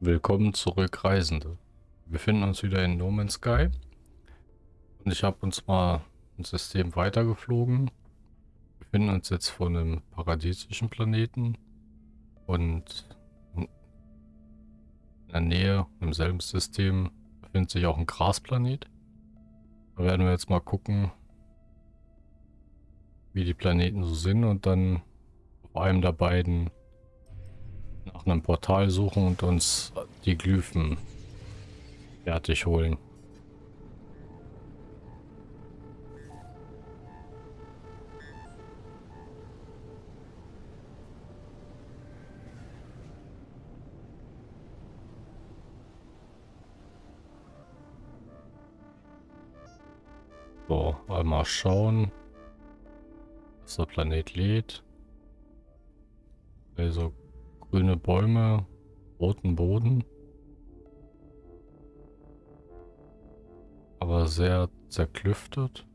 Willkommen zurück, Reisende. Wir befinden uns wieder in No Man's Sky. Und ich habe uns mal ein System weitergeflogen. Wir befinden uns jetzt vor einem paradiesischen Planeten. Und in der Nähe, im selben System, befindet sich auch ein Grasplanet. Da werden wir jetzt mal gucken, wie die Planeten so sind und dann auf einem der beiden nach einem Portal suchen und uns die Glyphen fertig holen. So, mal schauen, dass der Planet lädt. Also grüne Bäume, roten Boden. Aber sehr zerklüftet.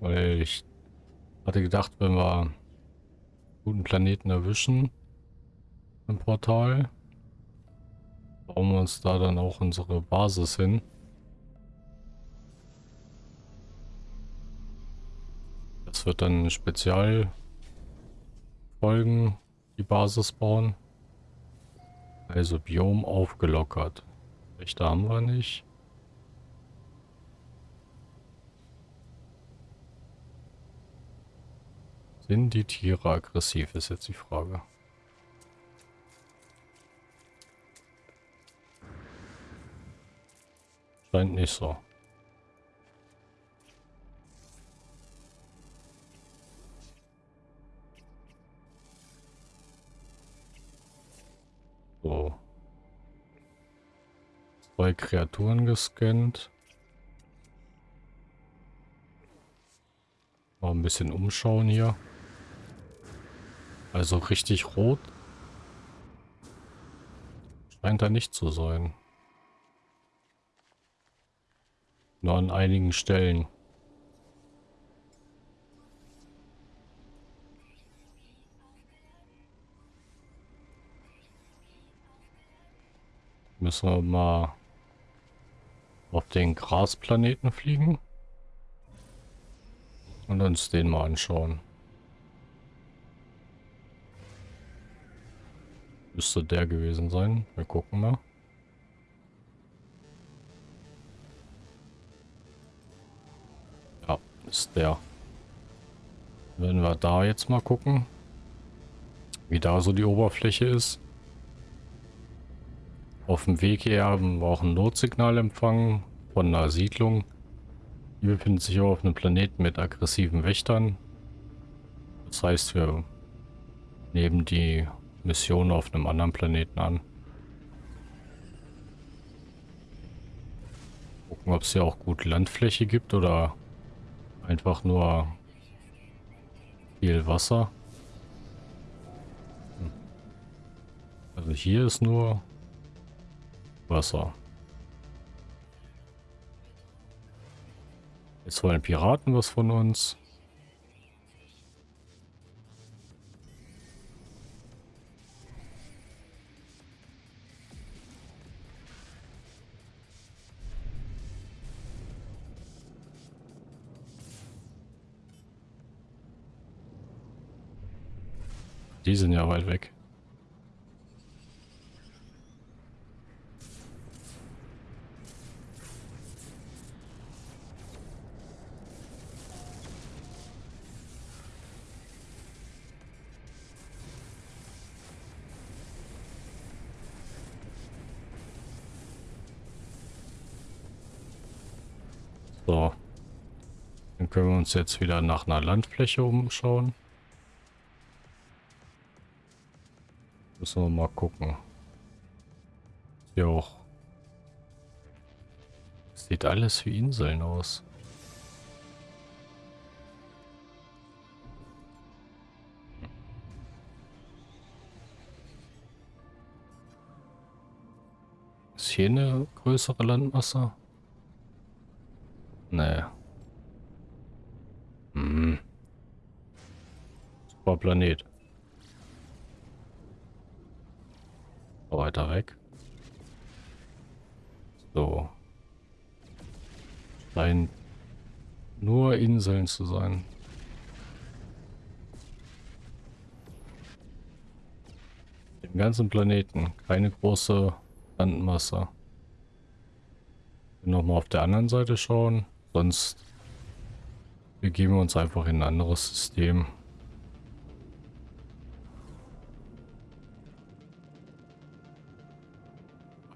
Weil ich hatte gedacht, wenn wir einen guten Planeten erwischen im Portal, bauen wir uns da dann auch unsere Basis hin. Das wird dann ein Spezial Folgen die Basis bauen. Also Biom aufgelockert. Rechte haben wir nicht. Sind die Tiere aggressiv, ist jetzt die Frage. Scheint nicht so. Zwei Kreaturen gescannt. Mal ein bisschen umschauen hier. Also richtig rot. Scheint da nicht zu sein. Nur an einigen Stellen. Müssen wir mal auf den Grasplaneten fliegen. Und uns den mal anschauen. Müsste der gewesen sein. Wir gucken mal. Ja, ist der. Wenn wir da jetzt mal gucken, wie da so die Oberfläche ist. Auf dem Weg hier haben wir auch ein Notsignal empfangen von einer Siedlung. Die befindet sich auf einem Planeten mit aggressiven Wächtern. Das heißt, wir nehmen die Mission auf einem anderen Planeten an. Gucken, ob es hier auch gut Landfläche gibt oder einfach nur viel Wasser. Hm. Also hier ist nur Wasser. Jetzt wollen Piraten was von uns. Die sind ja weit weg. Uns jetzt wieder nach einer Landfläche umschauen. Müssen wir mal gucken. Hier auch. Sieht alles wie Inseln aus. Ist hier eine größere Landmasse? Nee. Hm. Super Planet. Weiter weg. So. Scheint nur Inseln zu sein. Im ganzen Planeten keine große Landmasse. Nochmal auf der anderen Seite schauen. Sonst begeben wir uns einfach in ein anderes System.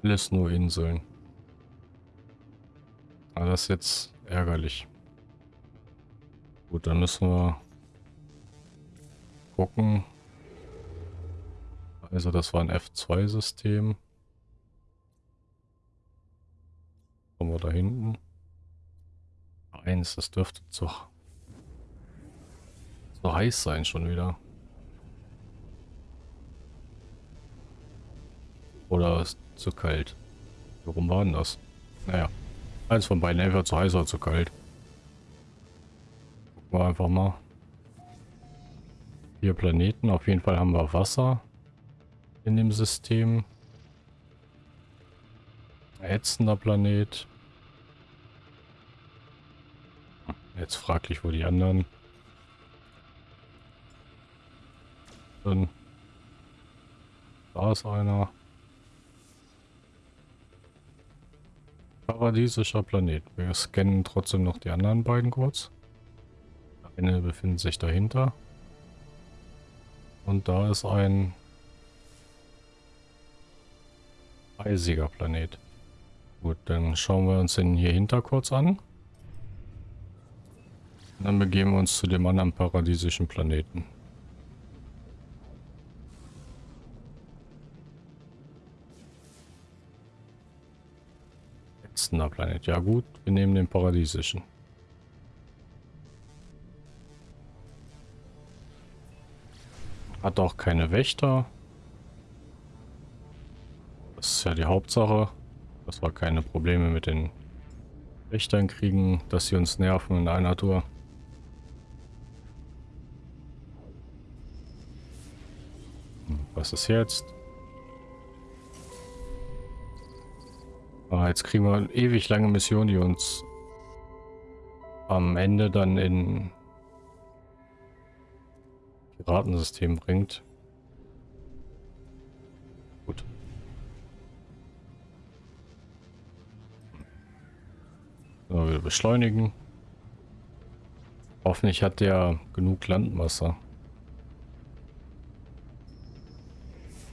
Alles nur Inseln. Aber das ist jetzt ärgerlich. Gut, dann müssen wir gucken. Also das war ein F2-System. Kommen wir da hinten. Eins, das dürfte zu, zu heiß sein schon wieder. Oder zu kalt? Warum war denn das? Naja, eins von beiden, entweder zu heiß oder zu kalt. Gucken wir einfach mal. Vier Planeten, auf jeden Fall haben wir Wasser in dem System. Ätzender Planet. Jetzt fraglich, wo die anderen sind. Da ist einer. Paradiesischer Planet. Wir scannen trotzdem noch die anderen beiden kurz. Eine befindet sich dahinter. Und da ist ein eisiger Planet. Gut, dann schauen wir uns den hier hinter kurz an. Und dann begeben wir uns zu dem anderen paradiesischen Planeten. Ätzender Planet. Ja gut, wir nehmen den paradiesischen. Hat auch keine Wächter. Das ist ja die Hauptsache. Dass wir keine Probleme mit den Wächtern kriegen, dass sie uns nerven in einer Tour. Was ist jetzt? Ah, jetzt kriegen wir eine ewig lange Mission, die uns am Ende dann in Piratensystem bringt. Gut. So, wir beschleunigen. Hoffentlich hat der genug Landmasse.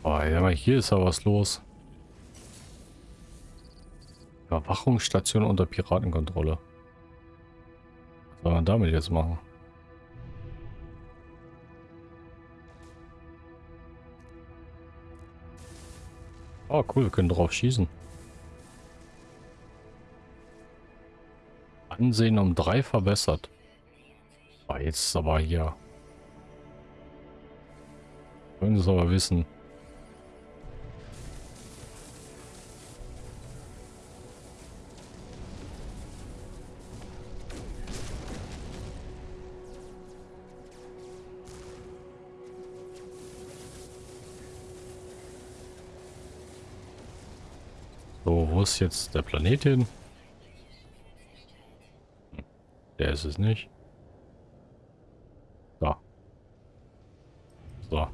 Oh, hier ist aber was los. Überwachungsstation unter Piratenkontrolle. Was soll man damit jetzt machen? Oh cool, wir können drauf schießen. Ansehen um drei verbessert. Oh, jetzt aber hier. Wollen es aber wissen. Muss jetzt der Planet hin? Der ist es nicht. Da. So.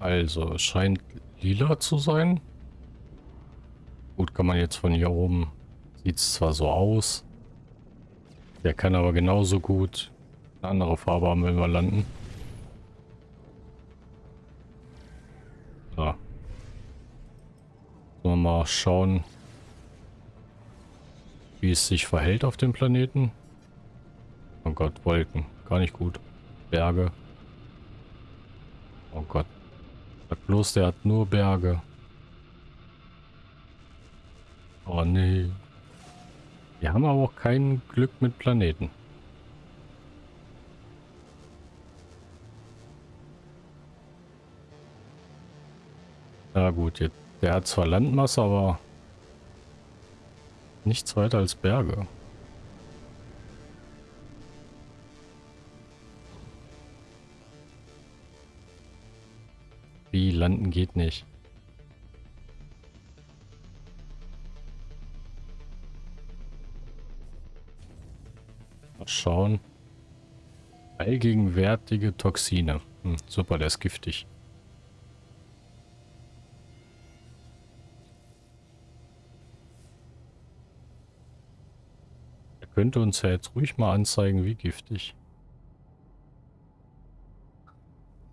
Also, es scheint lila zu sein. Gut, kann man jetzt von hier oben... Sieht es zwar so aus. Der kann aber genauso gut eine andere Farbe haben, wenn wir landen. Mal schauen, wie es sich verhält auf dem Planeten. Oh Gott, Wolken. Gar nicht gut. Berge. Oh Gott. Sag bloß, der hat nur Berge. Oh nee. Wir haben aber auch kein Glück mit Planeten. Ja gut, jetzt, der hat zwar Landmasse, aber nichts weiter als Berge. Wie, landen geht nicht. Mal schauen. Allgegenwärtige Toxine. Hm, super, der ist giftig. Könnte uns ja jetzt ruhig mal anzeigen, wie giftig.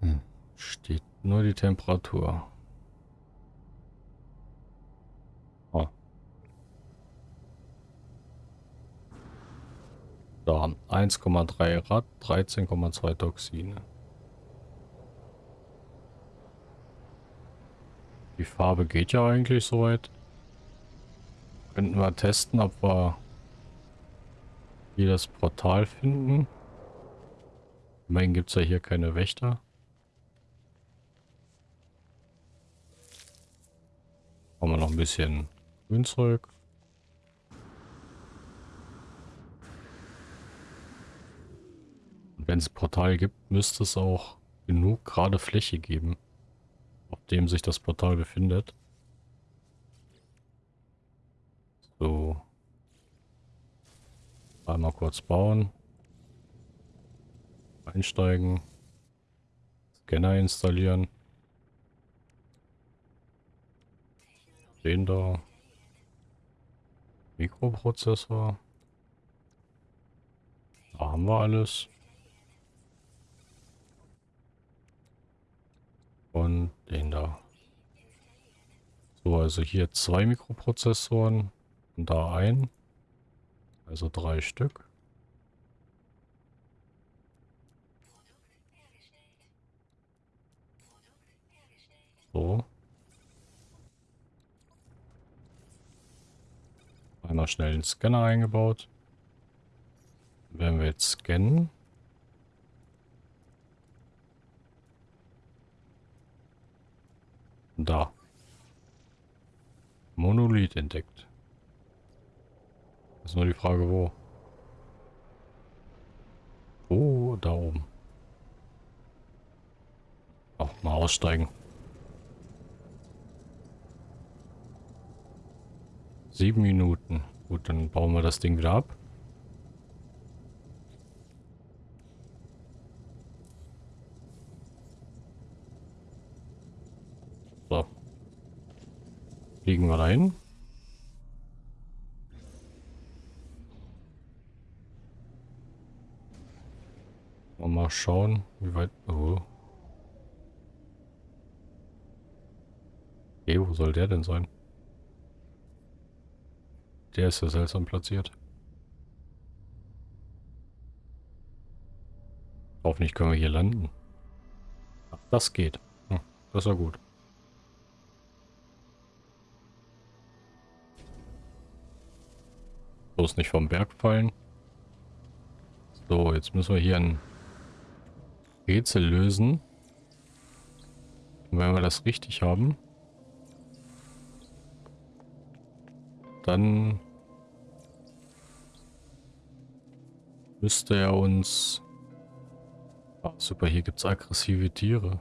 Hm, steht nur die Temperatur. Da, 1,3 Rad, 13,2 Toxine. Die Farbe geht ja eigentlich soweit. Könnten wir testen, ob wir hier das Portal finden. Immerhin gibt es ja hier keine Wächter. Haben wir noch ein bisschen Grünzeug. Wenn es Portal gibt, müsste es auch genug gerade Fläche geben, auf dem sich das Portal befindet. So. Einmal kurz bauen. Einsteigen. Scanner installieren. Den da. Mikroprozessor. Da haben wir alles. Und den da. So, also hier zwei Mikroprozessoren und da ein. Also drei Stück. So. Einmal schnell den Scanner eingebaut. Werden wir jetzt scannen. Da. Monolith entdeckt. Ist nur die Frage, wo. Oh, da oben. Auch mal aussteigen. Sieben Minuten. Gut, dann bauen wir das Ding wieder ab. Fliegen wir dahin. Mal schauen, wie weit... Oh. Okay, wo soll der denn sein? Der ist ja seltsam platziert. Hoffentlich können wir hier landen. das geht. Hm, das war gut. Bloß nicht vom Berg fallen. So, jetzt müssen wir hier ein Rätsel lösen. Und wenn wir das richtig haben, dann müsste er uns... Ah, super, hier gibt es aggressive Tiere.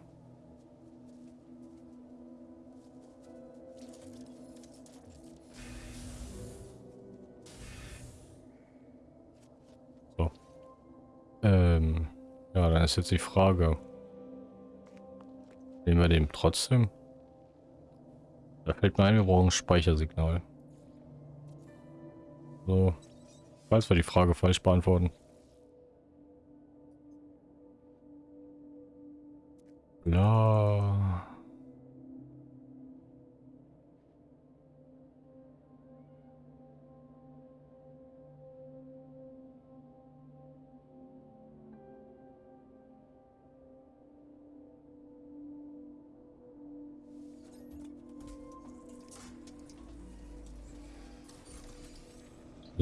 Ja, ist jetzt die Frage. Nehmen wir den trotzdem? Da fällt mir ein, wir brauchen ein Speichersignal. So. Falls wir die Frage falsch beantworten. Ja.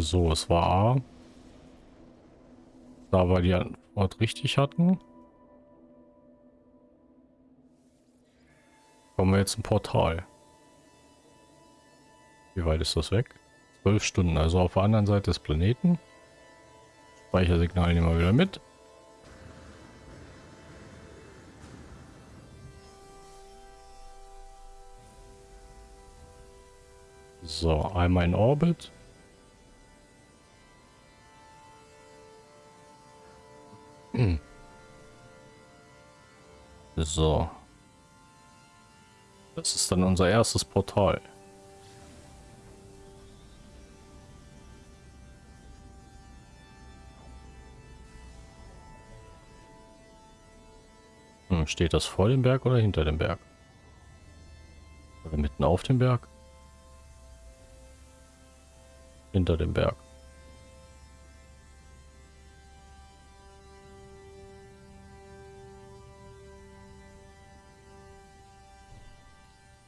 So, es war A. Da wir die Antwort richtig hatten. Kommen wir jetzt im Portal. Wie weit ist das weg? Zwölf Stunden, also auf der anderen Seite des Planeten. Speichersignal nehmen wir wieder mit. So, einmal in Orbit. So. Das ist dann unser erstes Portal. Hm, steht das vor dem Berg oder hinter dem Berg? Oder mitten auf dem Berg? Hinter dem Berg.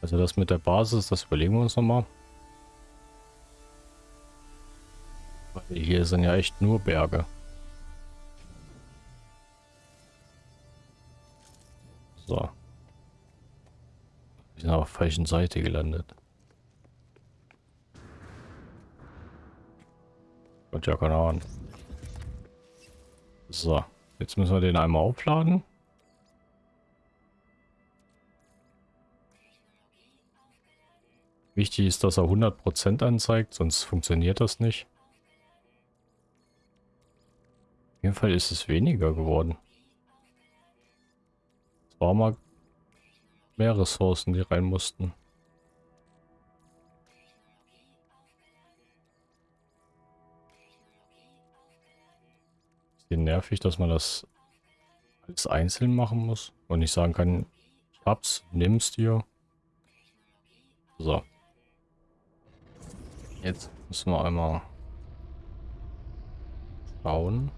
Also das mit der Basis, das überlegen wir uns nochmal. Weil hier sind ja echt nur Berge. So. Wir sind auf der falschen Seite gelandet. Gott, ja, keine Ahnung. So, jetzt müssen wir den einmal aufladen. Wichtig ist, dass er 100% anzeigt, sonst funktioniert das nicht. Auf jeden Fall ist es weniger geworden. Es war mal mehr Ressourcen, die rein mussten. Ist nervig, dass man das alles einzeln machen muss und nicht sagen kann, ich hab's, nimm's dir. So. Jetzt müssen wir einmal schauen,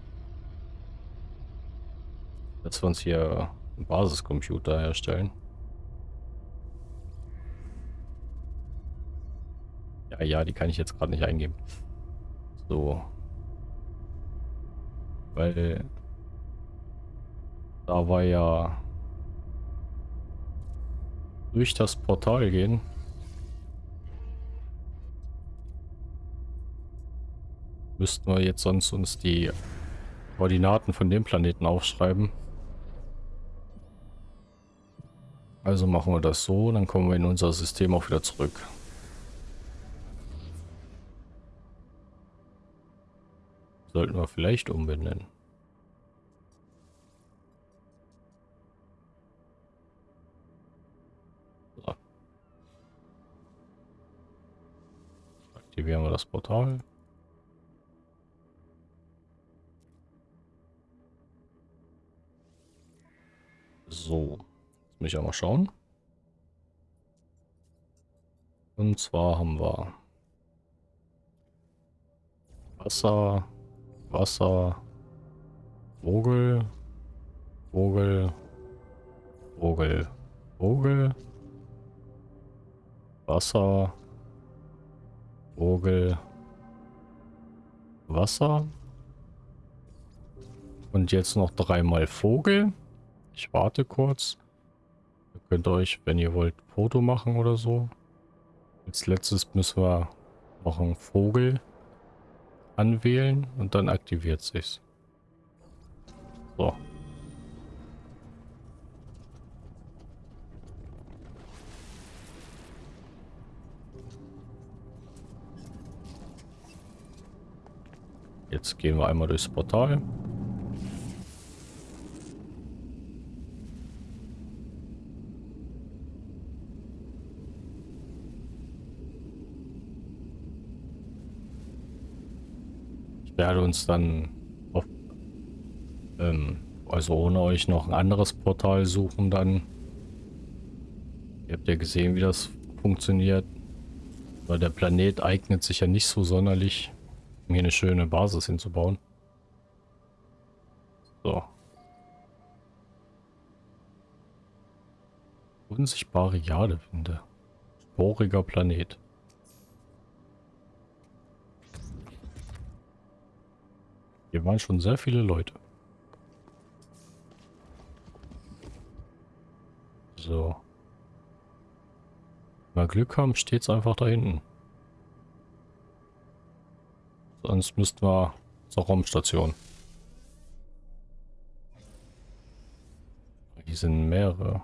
dass wir uns hier einen Basiscomputer herstellen. Ja, ja, die kann ich jetzt gerade nicht eingeben. So. Weil da war ja durch das Portal gehen müssten wir jetzt sonst uns die Koordinaten von dem Planeten aufschreiben. Also machen wir das so, dann kommen wir in unser System auch wieder zurück. Sollten wir vielleicht umbenennen. So. Aktivieren wir das Portal. So, jetzt muss ich auch mal schauen. Und zwar haben wir Wasser, Wasser, Vogel, Vogel, Vogel, Vogel, Wasser, Vogel, Wasser. Und jetzt noch dreimal Vogel. Ich warte kurz. Ihr könnt euch, wenn ihr wollt, Foto machen oder so. Als letztes müssen wir noch einen Vogel anwählen und dann aktiviert sich's. So. Jetzt gehen wir einmal durchs Portal. Werde uns dann auf, ähm, also ohne euch noch ein anderes Portal suchen dann. Ihr habt ja gesehen, wie das funktioniert. Weil der Planet eignet sich ja nicht so sonderlich, um hier eine schöne Basis hinzubauen. So. Unsichtbare Jadewinde. Sporiger Planet. Hier waren schon sehr viele Leute. So. Wenn wir Glück haben, steht es einfach da hinten. Sonst müssten wir zur Raumstation. Hier sind mehrere.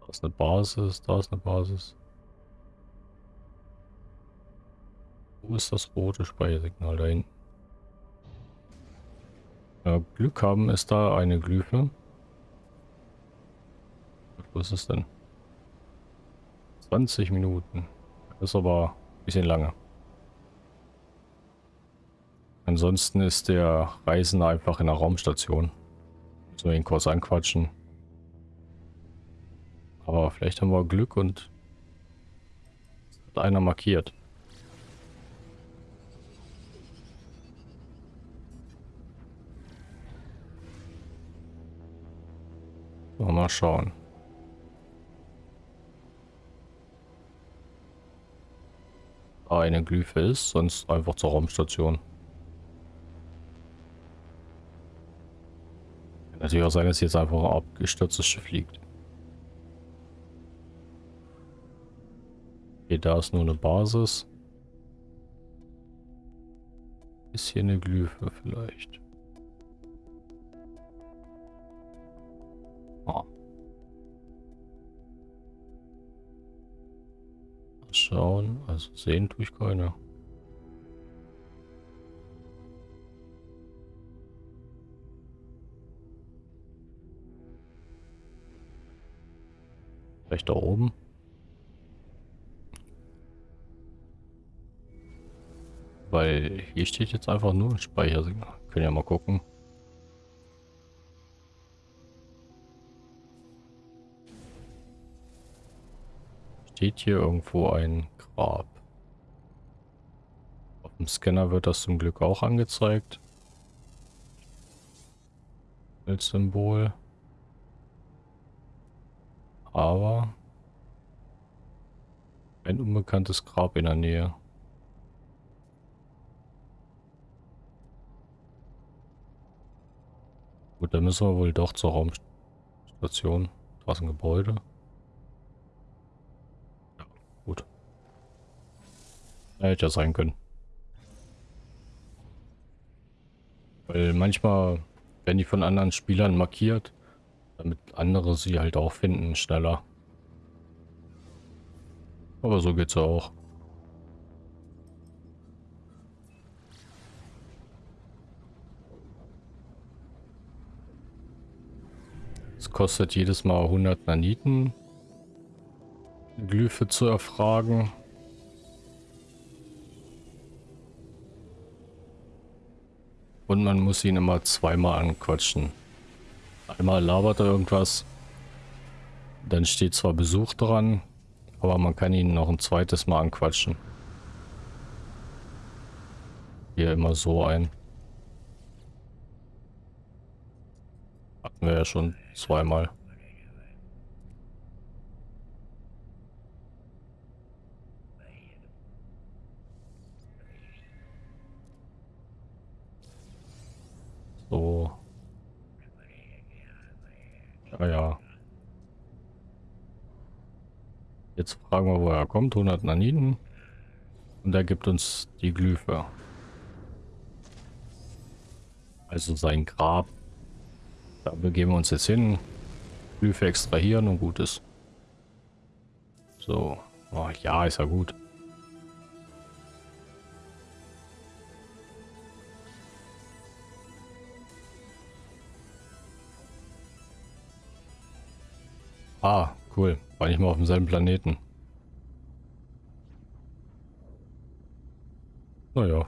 Da ist eine Basis, da ist eine Basis. Wo ist das rote Speichersignal da hinten? Ja, Glück haben ist da eine Glyphe. Wo ist es denn? 20 Minuten. Das ist aber ein bisschen lange. Ansonsten ist der Reisende einfach in der Raumstation. So ihn kurz anquatschen. Aber vielleicht haben wir Glück und hat einer markiert. Mal schauen. eine Glyphe ist, sonst einfach zur Raumstation. Kann natürlich auch sein, dass jetzt einfach ein abgestürztes Schiff liegt. Okay, da ist nur eine Basis. Ist hier eine Glyphe vielleicht? Schauen, also sehen tue ich keine. Vielleicht da oben. Weil hier steht jetzt einfach nur ein Speichersignal. Können ja mal gucken. Steht hier irgendwo ein Grab. Auf dem Scanner wird das zum Glück auch angezeigt. Als Symbol. Aber ein unbekanntes Grab in der Nähe. Gut, dann müssen wir wohl doch zur Raumstation. Da ist ein Gebäude. Ja, gut. Ja, hätte ja sein können. Weil manchmal werden die von anderen Spielern markiert, damit andere sie halt auch finden schneller. Aber so geht's ja auch. kostet jedes Mal 100 Naniten. Glyphe zu erfragen. Und man muss ihn immer zweimal anquatschen. Einmal labert er irgendwas. Dann steht zwar Besuch dran, aber man kann ihn noch ein zweites Mal anquatschen. Hier immer so ein. Hatten wir ja schon zweimal. So. Ja, ja. Jetzt fragen wir, wo er kommt. 100 Naniten. Und er gibt uns die Glyphe. Also sein Grab da begeben wir uns jetzt hin. Glyphe extrahieren und gut ist. So. Oh, ja, ist ja gut. Ah, cool. War nicht mal auf demselben Planeten. Naja.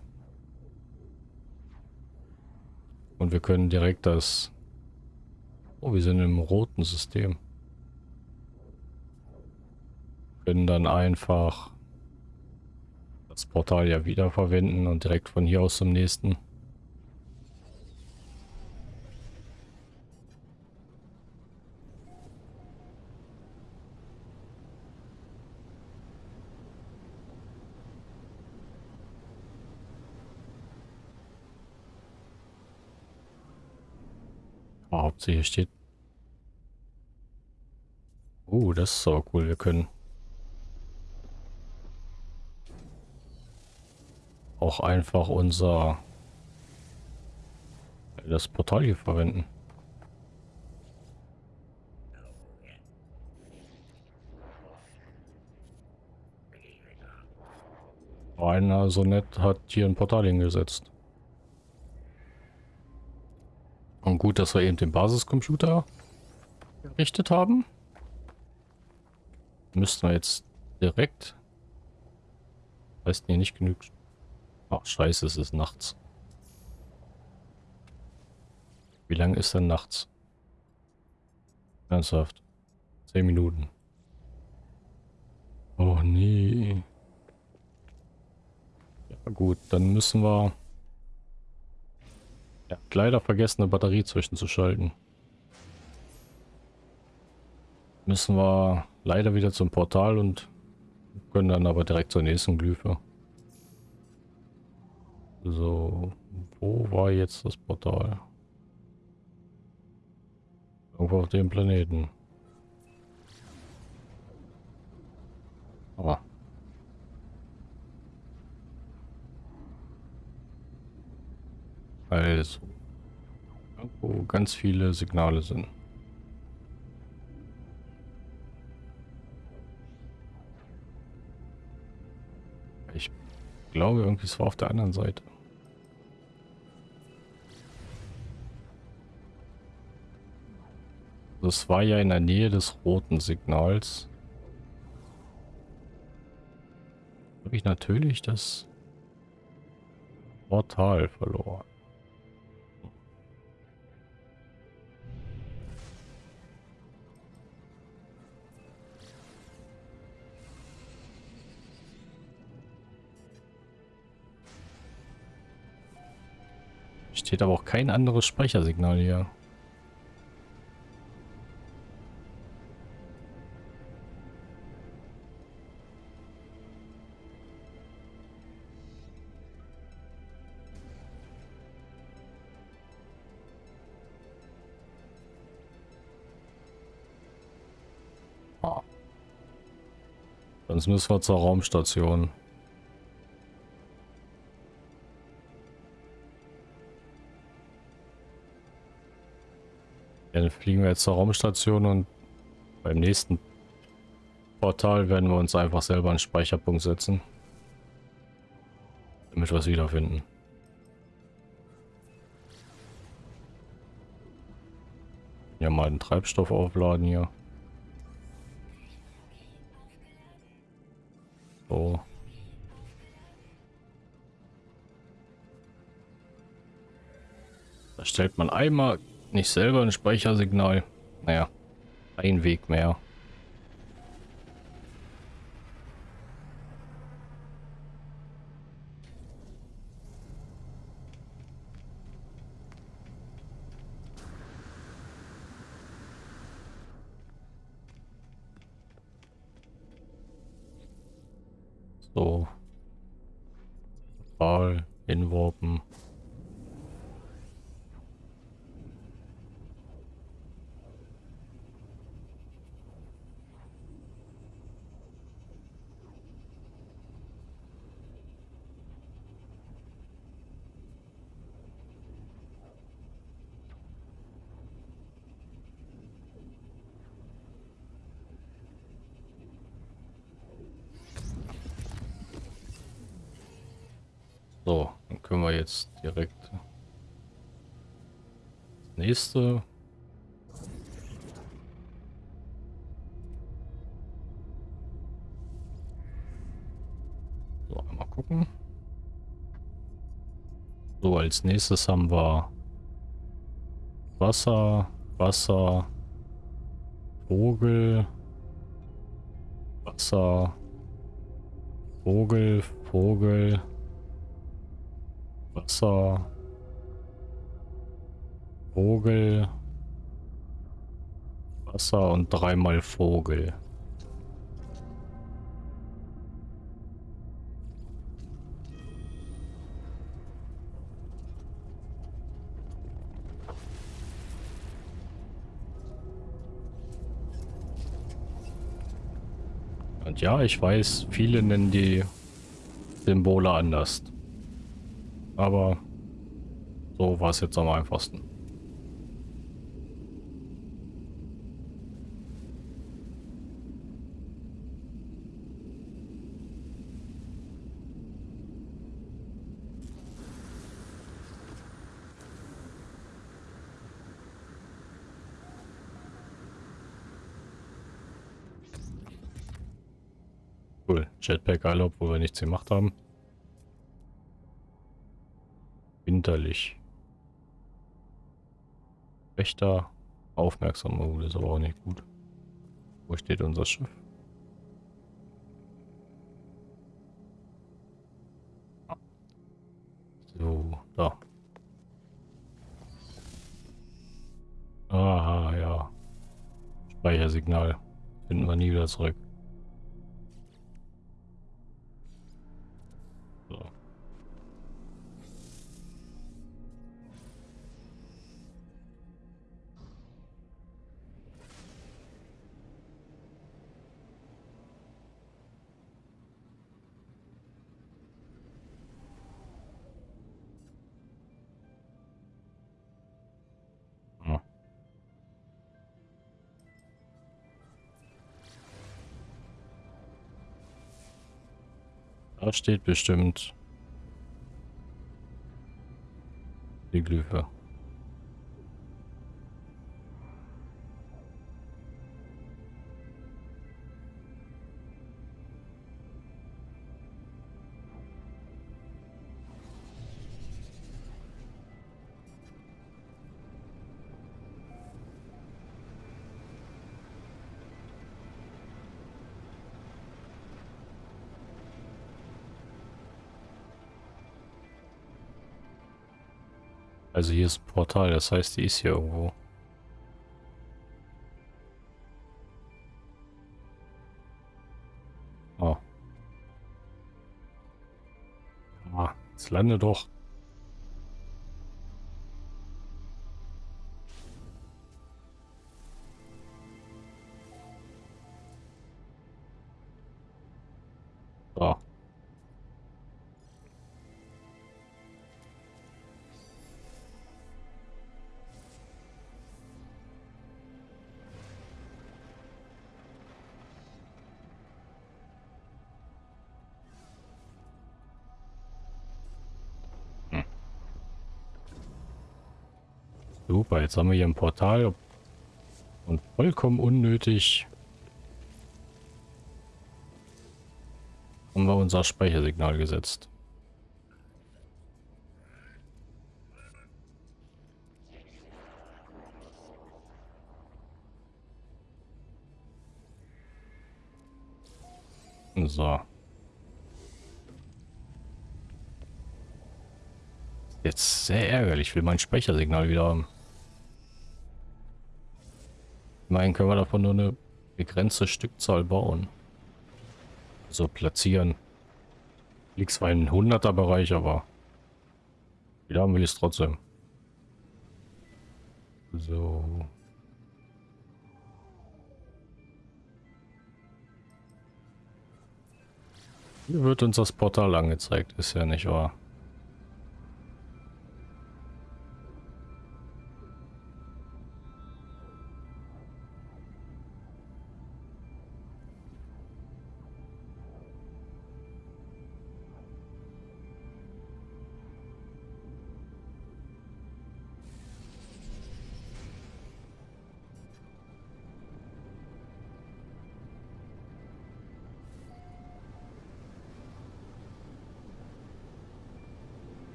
Und wir können direkt das Oh, wir sind im roten System. Können dann einfach das Portal ja wiederverwenden und direkt von hier aus zum nächsten. Hauptsächlich steht Oh, das ist aber cool. Wir können auch einfach unser das Portal hier verwenden. Einer so nett hat hier ein Portal hingesetzt. Und gut, dass wir eben den Basiscomputer errichtet haben. Müssten wir jetzt direkt... Heißt nee, nicht genug... Ach scheiße, es ist nachts. Wie lange ist denn nachts? Ernsthaft. Zehn Minuten. Oh nee. Ja gut, dann müssen wir... Ja, leider vergessen, eine Batterie zwischenzuschalten. Müssen wir leider wieder zum Portal und können dann aber direkt zur nächsten Glyphe. So, wo war jetzt das Portal? Irgendwo auf dem Planeten. Aber. Also. Irgendwo ganz viele Signale sind. Ich glaube irgendwie, es war auf der anderen Seite. Das war ja in der Nähe des roten Signals. Habe ich natürlich das Portal verloren. Steht aber auch kein anderes Speichersignal hier. Sonst müssen wir zur Raumstation. Dann fliegen wir jetzt zur Raumstation und beim nächsten Portal werden wir uns einfach selber einen Speicherpunkt setzen. Damit wir es wiederfinden. Ja, mal den Treibstoff aufladen hier. So. Da stellt man einmal nicht selber ein Speichersignal. Naja, ein Weg mehr. So. Ball hinworpen. So, dann können wir jetzt direkt das nächste. So, einmal gucken. So, als nächstes haben wir Wasser, Wasser, Vogel, Wasser, Vogel, Vogel, Wasser. Vogel. Wasser und dreimal Vogel. Und ja, ich weiß, viele nennen die Symbole anders. Aber so war es jetzt am einfachsten. Cool, Jetpack alle, obwohl wir nichts gemacht haben. Winterlich. Wächter. Aufmerksam. Oh, das ist aber auch nicht gut. Wo steht unser Schiff? So, da. Aha, ja. Speichersignal. Finden wir nie wieder zurück. Da steht bestimmt die Glyphe. Also hier ist ein Portal, das heißt, die ist hier irgendwo. Oh. Ah, jetzt lande doch. Super, jetzt haben wir hier ein Portal und vollkommen unnötig haben wir unser Speichersignal gesetzt. So. Jetzt sehr ärgerlich, ich will mein Speichersignal wieder haben. Immerhin können wir davon nur eine begrenzte Stückzahl bauen. So platzieren. Liegt zwar in 100er Bereich, aber wieder haben wir es trotzdem. So. Hier wird uns das Portal angezeigt, ist ja nicht wahr.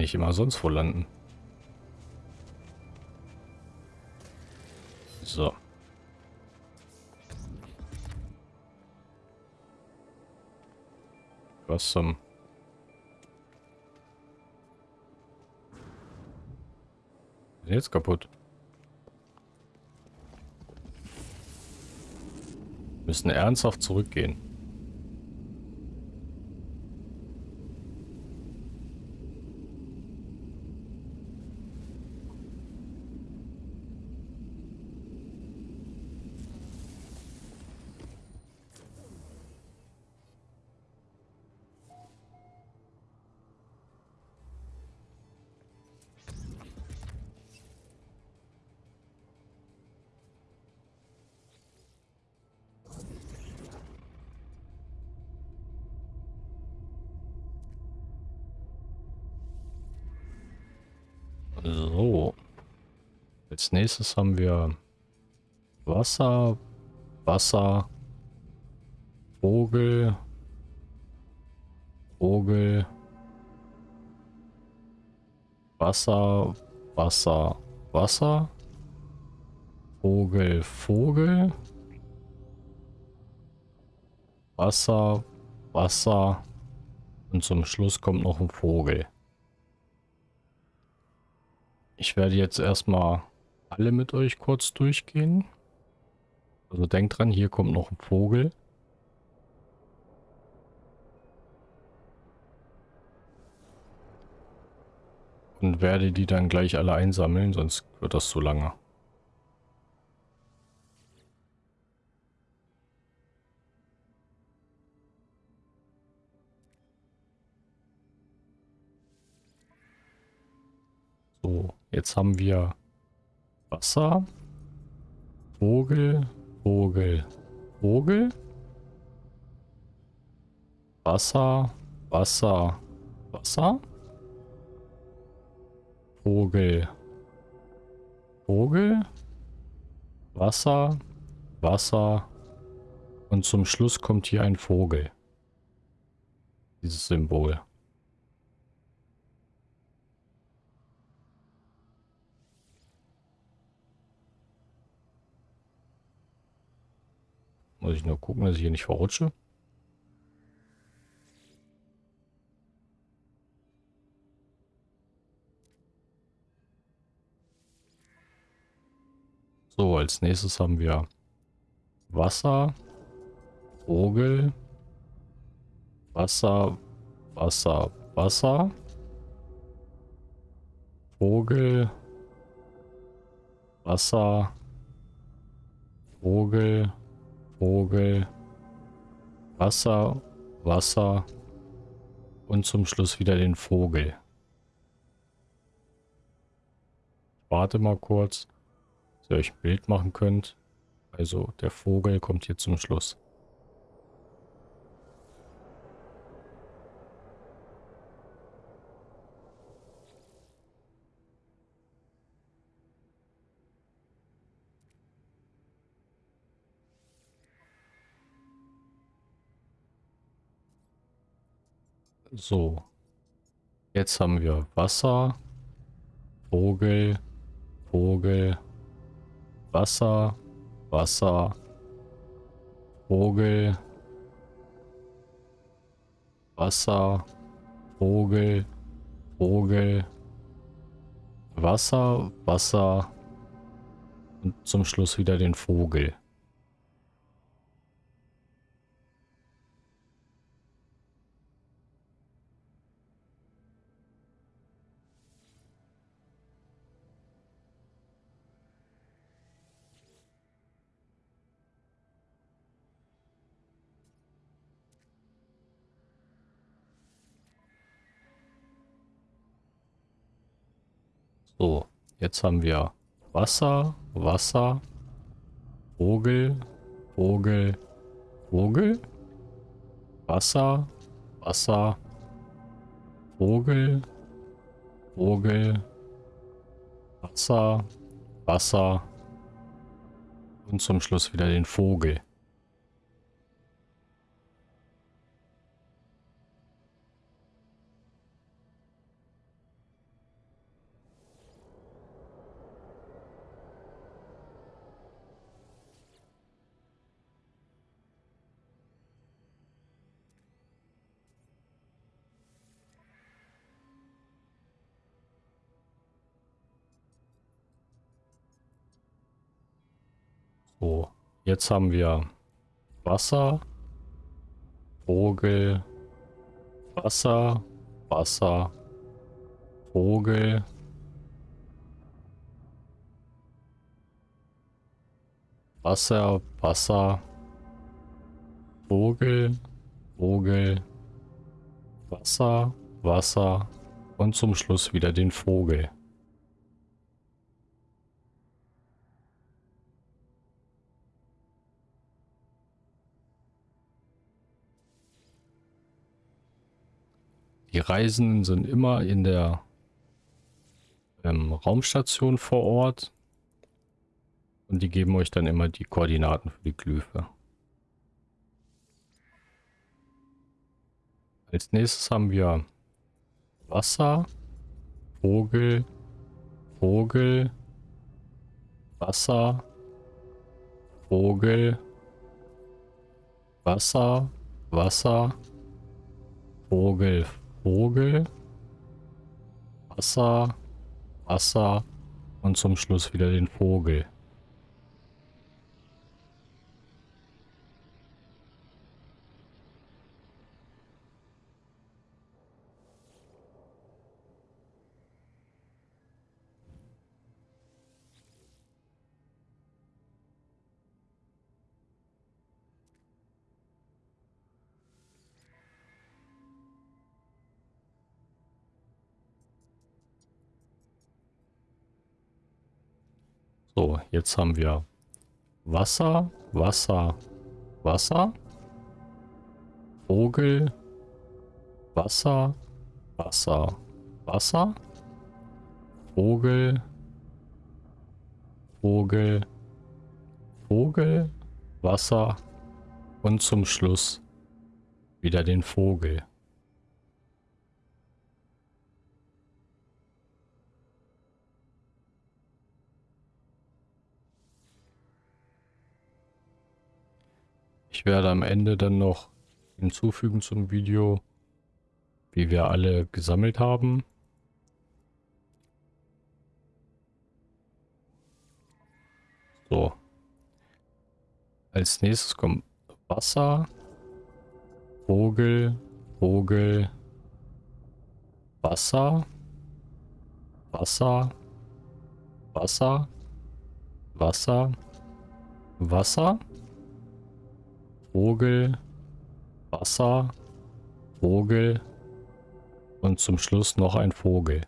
Nicht immer sonst wo landen? So. Was zum... Jetzt kaputt. Müssen ernsthaft zurückgehen. Als nächstes haben wir Wasser, Wasser, Vogel, Vogel, Wasser, Wasser, Wasser, Vogel, Vogel, Wasser, Wasser und zum Schluss kommt noch ein Vogel. Ich werde jetzt erstmal alle mit euch kurz durchgehen. Also denkt dran, hier kommt noch ein Vogel. Und werde die dann gleich alle einsammeln, sonst wird das zu lange. So, jetzt haben wir Wasser, Vogel, Vogel, Vogel, Wasser, Wasser, Wasser, Vogel, Vogel, Wasser, Wasser. Und zum Schluss kommt hier ein Vogel. Dieses Symbol. Muss ich nur gucken, dass ich hier nicht verrutsche. So, als nächstes haben wir Wasser, Vogel, Wasser, Wasser, Wasser, Vogel, Wasser, Vogel, Vogel, Wasser, Wasser und zum Schluss wieder den Vogel. Warte mal kurz, dass ihr euch ein Bild machen könnt. Also der Vogel kommt hier zum Schluss. So. Jetzt haben wir Wasser, Vogel, Vogel, Wasser, Wasser, Vogel, Wasser, Vogel, Vogel, Wasser, Wasser und zum Schluss wieder den Vogel. So, jetzt haben wir Wasser, Wasser, Vogel, Vogel, Vogel, Wasser, Wasser, Vogel, Vogel, Wasser, Wasser und zum Schluss wieder den Vogel. So, jetzt haben wir Wasser, Vogel, Wasser, Wasser, Vogel, Wasser, Wasser, Vogel, Vogel, Wasser, Wasser und zum Schluss wieder den Vogel. Die Reisenden sind immer in der ähm, Raumstation vor Ort. Und die geben euch dann immer die Koordinaten für die Glyphe. Als nächstes haben wir Wasser, Vogel, Vogel, Wasser, Vogel, Wasser, Wasser, Vogel, Vogel, Wasser, Wasser und zum Schluss wieder den Vogel. So, jetzt haben wir Wasser, Wasser, Wasser. Vogel, Wasser, Wasser, Wasser. Vogel, Vogel, Vogel, Wasser und zum Schluss wieder den Vogel. Ich werde am Ende dann noch hinzufügen zum Video, wie wir alle gesammelt haben. So. Als nächstes kommt Wasser, Vogel, Vogel, Wasser, Wasser, Wasser, Wasser, Wasser. Vogel, Wasser, Vogel und zum Schluss noch ein Vogel.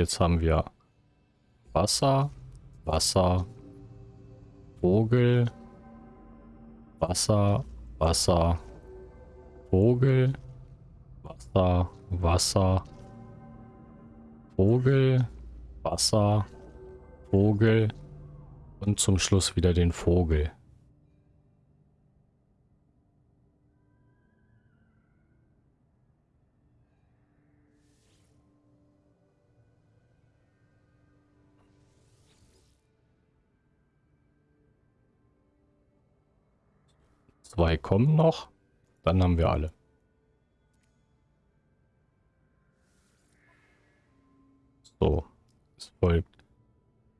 Jetzt haben wir Wasser, Wasser, Vogel, Wasser, Wasser, Vogel, Wasser, Wasser, Vogel, Wasser, Vogel und zum Schluss wieder den Vogel. Zwei kommen noch. Dann haben wir alle. So. Es folgt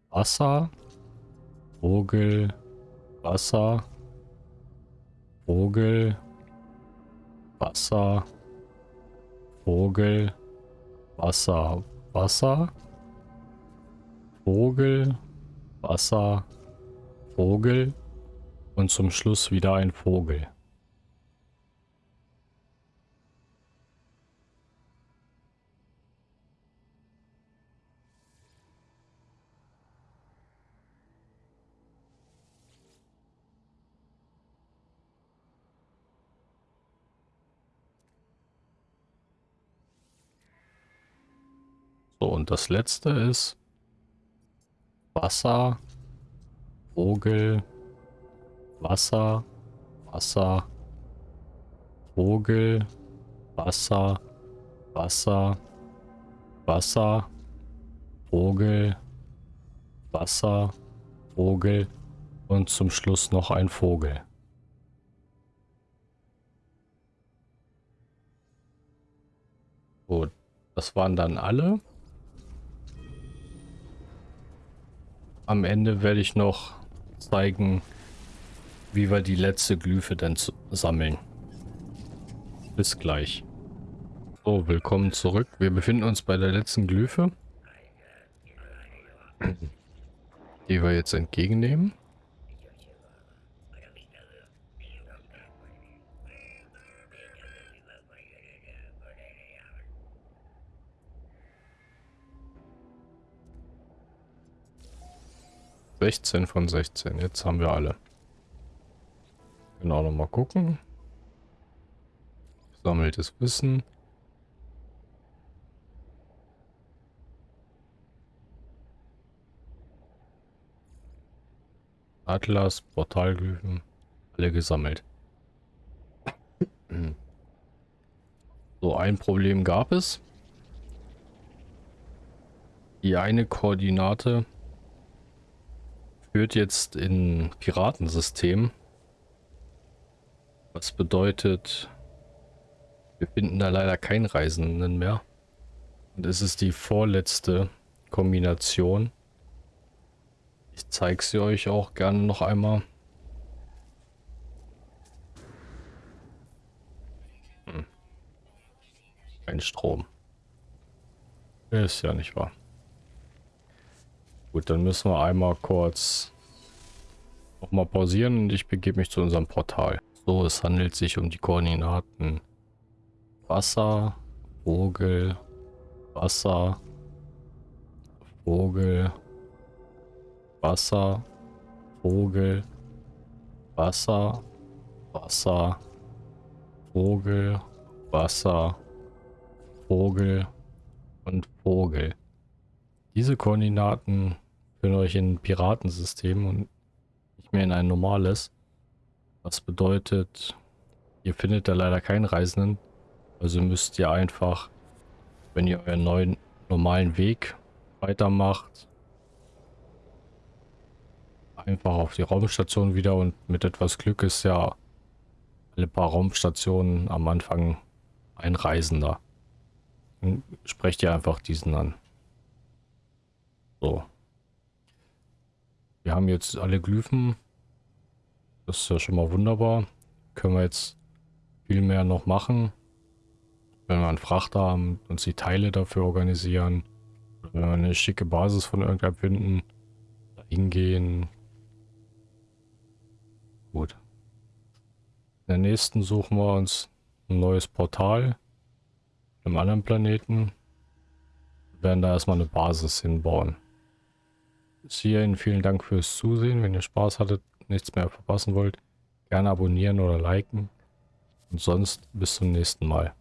Wasser, Vogel, Wasser, Vogel, Wasser, Vogel, Wasser, Wasser, Vogel, Wasser, Vogel, und zum Schluss wieder ein Vogel. So, und das letzte ist Wasser, Vogel, Wasser, Wasser, Vogel, Wasser, Wasser, Wasser, Vogel, Wasser, Vogel und zum Schluss noch ein Vogel. Gut, das waren dann alle. Am Ende werde ich noch zeigen, wie wir die letzte Glyphe dann sammeln. Bis gleich. So, willkommen zurück. Wir befinden uns bei der letzten Glyphe. Die wir jetzt entgegennehmen. Sechzehn von sechzehn. Jetzt haben wir alle. Genau, nochmal gucken. Sammeltes Wissen. Atlas, Portalglyphen, alle gesammelt. So, ein Problem gab es. Die eine Koordinate führt jetzt in Piratensystem. Was bedeutet, wir finden da leider keinen Reisenden mehr. Und es ist die vorletzte Kombination. Ich zeige sie euch auch gerne noch einmal. Hm. Kein Strom. Ist ja nicht wahr. Gut, dann müssen wir einmal kurz nochmal pausieren und ich begebe mich zu unserem Portal. So, es handelt sich um die Koordinaten Wasser, Vogel, Wasser, Vogel, Wasser, Vogel, Wasser, Wasser, Vogel, Wasser, Vogel und Vogel. Diese Koordinaten führen euch in ein Piratensystem und nicht mehr in ein normales. Was bedeutet, ihr findet da leider keinen Reisenden. Also müsst ihr einfach, wenn ihr euren neuen normalen Weg weitermacht, einfach auf die Raumstation wieder und mit etwas Glück ist ja alle paar Raumstationen am Anfang ein Reisender. Dann sprecht ihr einfach diesen an. So. Wir haben jetzt alle Glyphen. Das ist ja schon mal wunderbar. Können wir jetzt viel mehr noch machen. Wenn wir einen Frachter haben, uns die Teile dafür organisieren. Wenn wir eine schicke Basis von irgendeinem finden. Da hingehen. Gut. In der nächsten suchen wir uns ein neues Portal. Einem anderen Planeten. Wir werden da erstmal eine Basis hinbauen. Bis hierhin vielen Dank fürs Zusehen. Wenn ihr Spaß hattet, nichts mehr verpassen wollt, gerne abonnieren oder liken. Und sonst bis zum nächsten Mal.